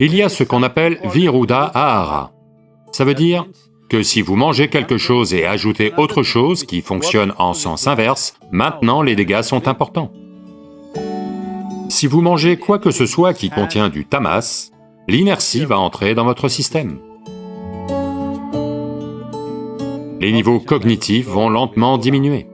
Il y a ce qu'on appelle Viruddha Ahara. Ça veut dire que si vous mangez quelque chose et ajoutez autre chose qui fonctionne en sens inverse, maintenant les dégâts sont importants. Si vous mangez quoi que ce soit qui contient du tamas, l'inertie va entrer dans votre système. Les niveaux cognitifs vont lentement diminuer.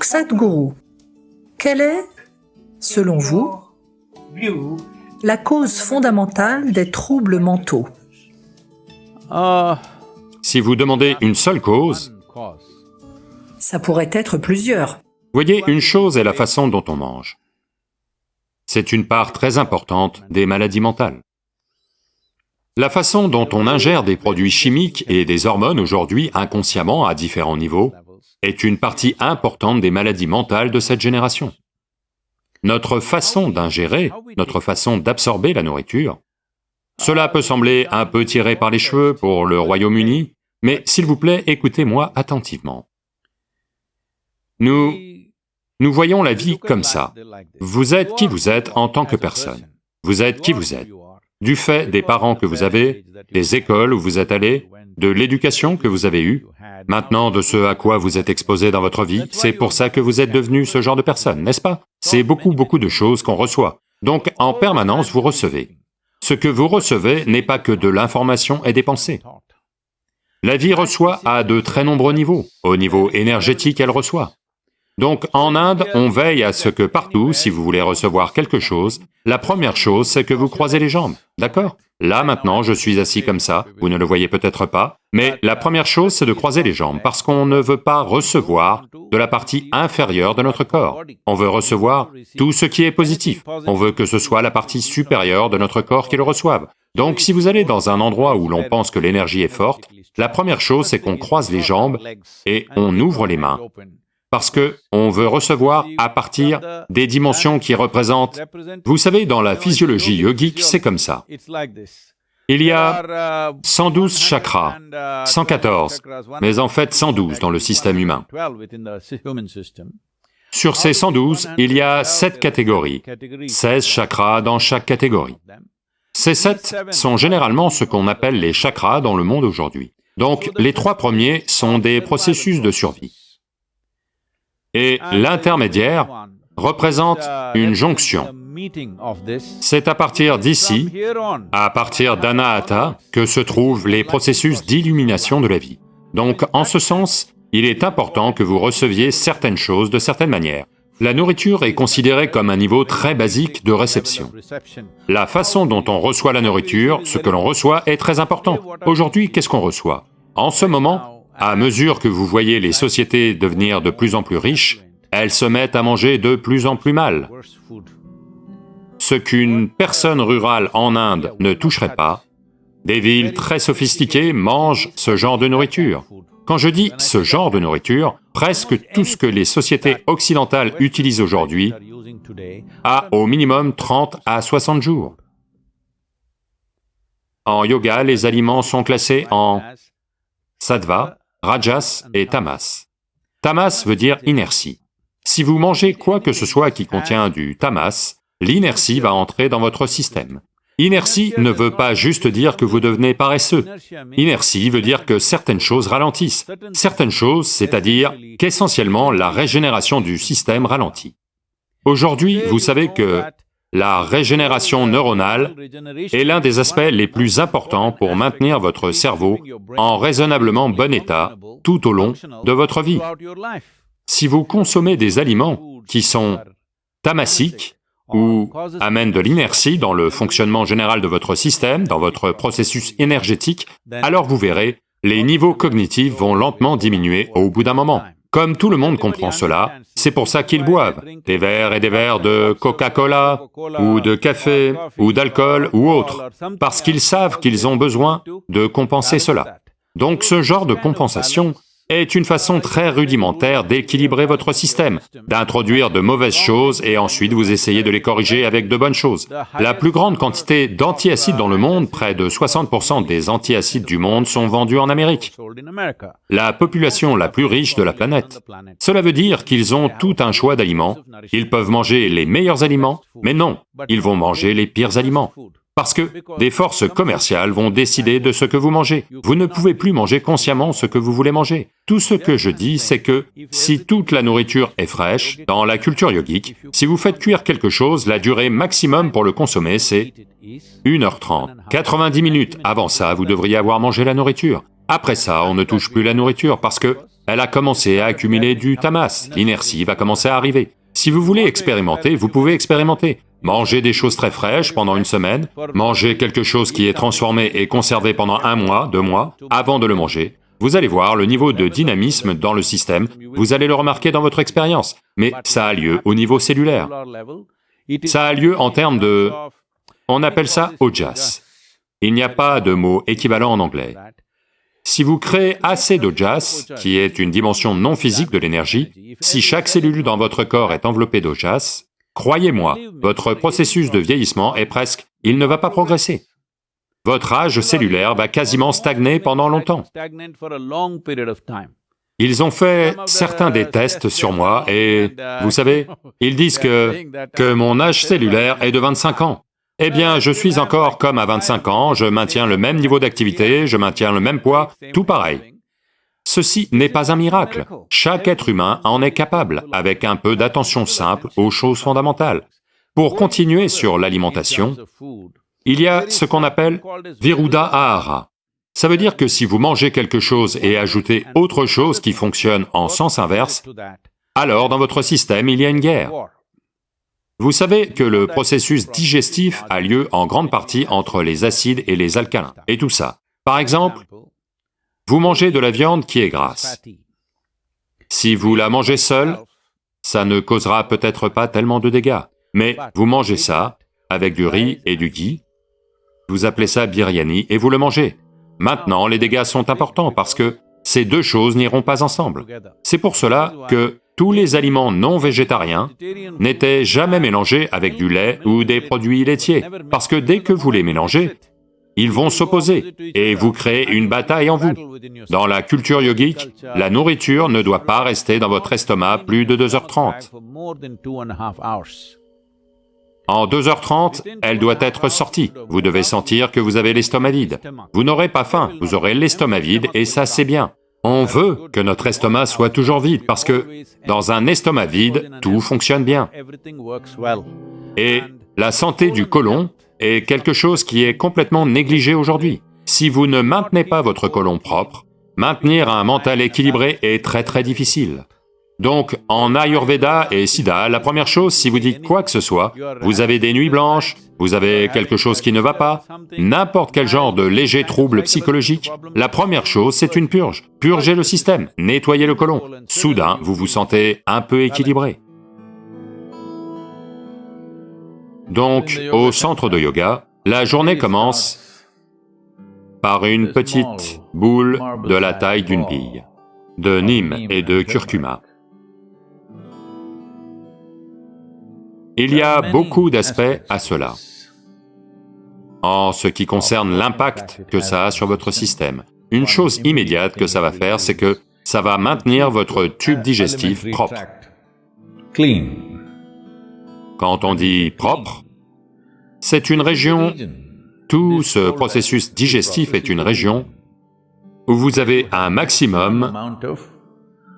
Donc Sadhguru, quelle est, selon vous, la cause fondamentale des troubles mentaux? Si vous demandez une seule cause, Ça pourrait être plusieurs. voyez, une chose est la façon dont on mange. C'est une part très importante des maladies mentales. La façon dont on ingère des produits chimiques et des hormones aujourd'hui inconsciemment à différents niveaux est une partie importante des maladies mentales de cette génération. Notre façon d'ingérer, notre façon d'absorber la nourriture, cela peut sembler un peu tiré par les cheveux pour le Royaume-Uni, mais s'il vous plaît, écoutez-moi attentivement. Nous... nous voyons la vie comme ça. Vous êtes qui vous êtes en tant que personne. Vous êtes qui vous êtes. Du fait des parents que vous avez, des écoles où vous êtes allé, de l'éducation que vous avez eue, maintenant de ce à quoi vous êtes exposé dans votre vie, c'est pour ça que vous êtes devenu ce genre de personne, n'est-ce pas? C'est beaucoup, beaucoup de choses qu'on reçoit. Donc, en permanence, vous recevez. Ce que vous recevez n'est pas que de l'information et des pensées. La vie reçoit à de très nombreux niveaux. Au niveau énergétique, elle reçoit. Donc en Inde, on veille à ce que partout, si vous voulez recevoir quelque chose, la première chose, c'est que vous croisez les jambes, d'accord? Là maintenant, je suis assis comme ça, vous ne le voyez peut-être pas, mais la première chose, c'est de croiser les jambes, parce qu'on ne veut pas recevoir de la partie inférieure de notre corps. On veut recevoir tout ce qui est positif. On veut que ce soit la partie supérieure de notre corps qui le reçoive. Donc si vous allez dans un endroit où l'on pense que l'énergie est forte, la première chose, c'est qu'on croise les jambes et on ouvre les mains parce que on veut recevoir à partir des dimensions qui représentent... Vous savez, dans la physiologie yogique, c'est comme ça. Il y a 112 chakras, 114, mais en fait 112 dans le système humain. Sur ces 112, il y a 7 catégories, 16 chakras dans chaque catégorie. Ces 7 sont généralement ce qu'on appelle les chakras dans le monde aujourd'hui. Donc les trois premiers sont des processus de survie. Et l'intermédiaire représente une jonction. C'est à partir d'ici, à partir d'Anahata, que se trouvent les processus d'illumination de la vie. Donc, en ce sens, il est important que vous receviez certaines choses de certaines manières. La nourriture est considérée comme un niveau très basique de réception. La façon dont on reçoit la nourriture, ce que l'on reçoit, est très important. Aujourd'hui, qu'est-ce qu'on reçoit? En ce moment, à mesure que vous voyez les sociétés devenir de plus en plus riches, elles se mettent à manger de plus en plus mal. Ce qu'une personne rurale en Inde ne toucherait pas, des villes très sophistiquées mangent ce genre de nourriture. Quand je dis ce genre de nourriture, presque tout ce que les sociétés occidentales utilisent aujourd'hui a au minimum 30 à 60 jours. En yoga, les aliments sont classés en sattva, rajas et tamas. Tamas veut dire inertie. Si vous mangez quoi que ce soit qui contient du tamas, l'inertie va entrer dans votre système. Inertie ne veut pas juste dire que vous devenez paresseux. Inertie veut dire que certaines choses ralentissent. Certaines choses, c'est-à-dire qu'essentiellement la régénération du système ralentit. Aujourd'hui, vous savez que la régénération neuronale est l'un des aspects les plus importants pour maintenir votre cerveau en raisonnablement bon état tout au long de votre vie. Si vous consommez des aliments qui sont tamasiques ou amènent de l'inertie dans le fonctionnement général de votre système, dans votre processus énergétique, alors vous verrez, les niveaux cognitifs vont lentement diminuer au bout d'un moment. Comme tout le monde comprend cela, c'est pour ça qu'ils boivent. des verres et des verres de Coca-Cola, ou de café, ou d'alcool, ou autre, parce qu'ils savent qu'ils ont besoin de compenser cela. Donc ce genre de compensation est une façon très rudimentaire d'équilibrer votre système, d'introduire de mauvaises choses et ensuite vous essayez de les corriger avec de bonnes choses. La plus grande quantité d'antiacides dans le monde, près de 60% des antiacides du monde sont vendus en Amérique, la population la plus riche de la planète. Cela veut dire qu'ils ont tout un choix d'aliments, ils peuvent manger les meilleurs aliments, mais non, ils vont manger les pires aliments. Parce que des forces commerciales vont décider de ce que vous mangez. Vous ne pouvez plus manger consciemment ce que vous voulez manger. Tout ce que je dis, c'est que si toute la nourriture est fraîche, dans la culture yogique, si vous faites cuire quelque chose, la durée maximum pour le consommer, c'est 1h30. 90 minutes avant ça, vous devriez avoir mangé la nourriture. Après ça, on ne touche plus la nourriture parce que elle a commencé à accumuler du tamas, l'inertie va commencer à arriver. Si vous voulez expérimenter, vous pouvez expérimenter. Manger des choses très fraîches pendant une semaine, manger quelque chose qui est transformé et conservé pendant un mois, deux mois, avant de le manger. Vous allez voir le niveau de dynamisme dans le système, vous allez le remarquer dans votre expérience, mais ça a lieu au niveau cellulaire. Ça a lieu en termes de... on appelle ça ojas. Il n'y a pas de mot équivalent en anglais. Si vous créez assez d'ojas, qui est une dimension non physique de l'énergie, si chaque cellule dans votre corps est enveloppée d'ojas, Croyez-moi, votre processus de vieillissement est presque... il ne va pas progresser. Votre âge cellulaire va quasiment stagner pendant longtemps. Ils ont fait certains des tests sur moi et, vous savez, ils disent que, que mon âge cellulaire est de 25 ans. Eh bien, je suis encore comme à 25 ans, je maintiens le même niveau d'activité, je maintiens le même poids, tout pareil. Ceci n'est pas un miracle. Chaque être humain en est capable, avec un peu d'attention simple aux choses fondamentales. Pour continuer sur l'alimentation, il y a ce qu'on appelle Viruddha Ahara. Ça veut dire que si vous mangez quelque chose et ajoutez autre chose qui fonctionne en sens inverse, alors dans votre système il y a une guerre. Vous savez que le processus digestif a lieu en grande partie entre les acides et les alcalins, et tout ça. Par exemple, vous mangez de la viande qui est grasse. Si vous la mangez seule, ça ne causera peut-être pas tellement de dégâts, mais vous mangez ça avec du riz et du ghee, vous appelez ça biryani et vous le mangez. Maintenant, les dégâts sont importants parce que ces deux choses n'iront pas ensemble. C'est pour cela que tous les aliments non végétariens n'étaient jamais mélangés avec du lait ou des produits laitiers, parce que dès que vous les mélangez, ils vont s'opposer et vous créez une bataille en vous. Dans la culture yogique, la nourriture ne doit pas rester dans votre estomac plus de 2h30. En 2h30, elle doit être sortie. Vous devez sentir que vous avez l'estomac vide. Vous n'aurez pas faim, vous aurez l'estomac vide et ça c'est bien. On veut que notre estomac soit toujours vide parce que dans un estomac vide, tout fonctionne bien. Et la santé du côlon est quelque chose qui est complètement négligé aujourd'hui. Si vous ne maintenez pas votre colon propre, maintenir un mental équilibré est très très difficile. Donc, en Ayurveda et Siddha, la première chose, si vous dites quoi que ce soit, vous avez des nuits blanches, vous avez quelque chose qui ne va pas, n'importe quel genre de léger trouble psychologique, la première chose, c'est une purge. Purgez le système, nettoyez le colon. Soudain, vous vous sentez un peu équilibré. Donc, au centre de yoga, la journée commence par une petite boule de la taille d'une bille, de nîmes et de curcuma. Il y a beaucoup d'aspects à cela. En ce qui concerne l'impact que ça a sur votre système, une chose immédiate que ça va faire, c'est que ça va maintenir votre tube digestif propre. Quand on dit propre, c'est une région, tout ce processus digestif est une région où vous avez un maximum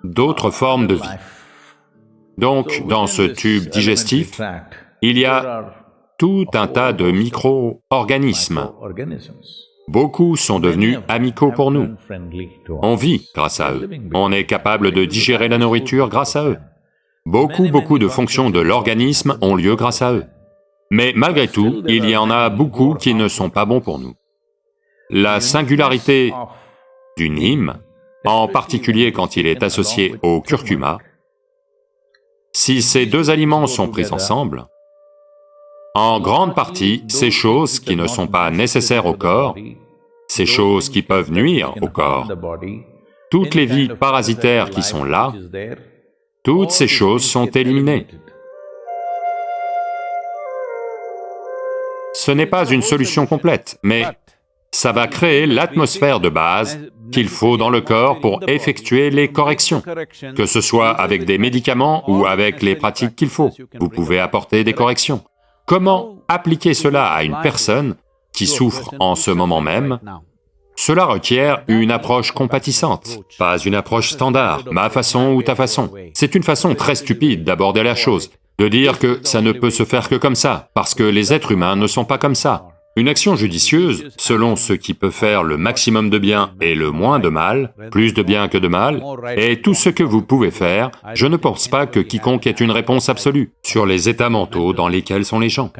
d'autres formes de vie. Donc, dans ce tube digestif, il y a tout un tas de micro-organismes. Beaucoup sont devenus amicaux pour nous. On vit grâce à eux. On est capable de digérer la nourriture grâce à eux. Beaucoup, beaucoup de fonctions de l'organisme ont lieu grâce à eux. Mais malgré tout, il y en a beaucoup qui ne sont pas bons pour nous. La singularité du nîmes, en particulier quand il est associé au curcuma, si ces deux aliments sont pris ensemble, en grande partie, ces choses qui ne sont pas nécessaires au corps, ces choses qui peuvent nuire au corps, toutes les vies parasitaires qui sont là, toutes ces choses sont éliminées. Ce n'est pas une solution complète, mais ça va créer l'atmosphère de base qu'il faut dans le corps pour effectuer les corrections, que ce soit avec des médicaments ou avec les pratiques qu'il faut. Vous pouvez apporter des corrections. Comment appliquer cela à une personne qui souffre en ce moment même? Cela requiert une approche compatissante, pas une approche standard, ma façon ou ta façon. C'est une façon très stupide d'aborder la chose, de dire que ça ne peut se faire que comme ça, parce que les êtres humains ne sont pas comme ça. Une action judicieuse, selon ce qui peut faire le maximum de bien et le moins de mal, plus de bien que de mal, est tout ce que vous pouvez faire, je ne pense pas que quiconque ait une réponse absolue sur les états mentaux dans lesquels sont les gens.